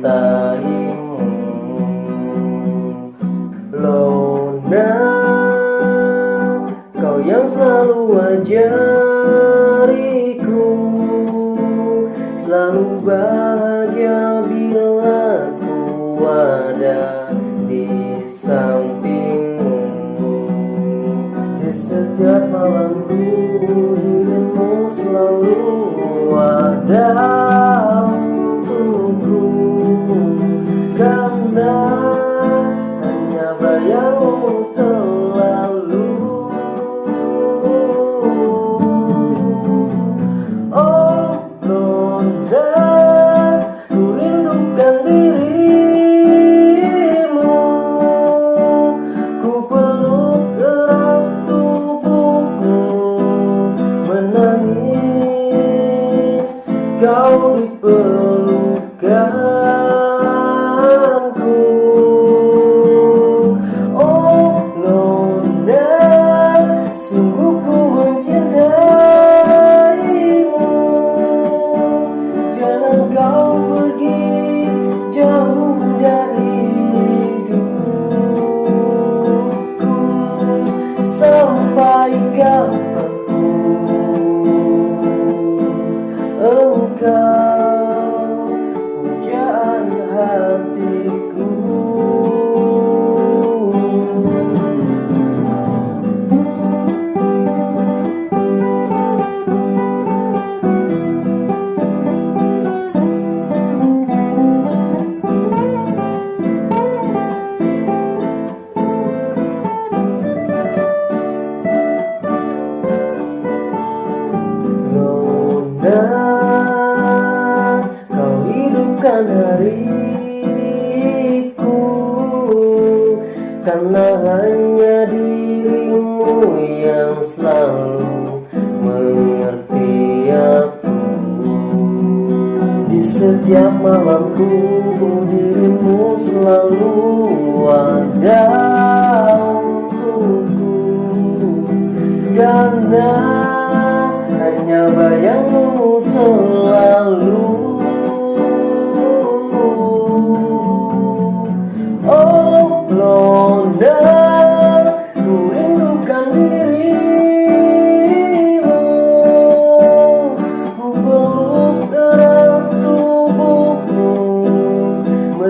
mencintaimu Lona Kau yang selalu ajariku. Selalu bahagia bila ku ada di sampingmu. Di setiap malamku dirimu selalu ada Kau hariku Karena hanya dirimu yang selalu mengerti aku. Di setiap malamku dirimu selalu ada untukku. Karena hanya bayangmu selalu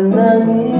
nangis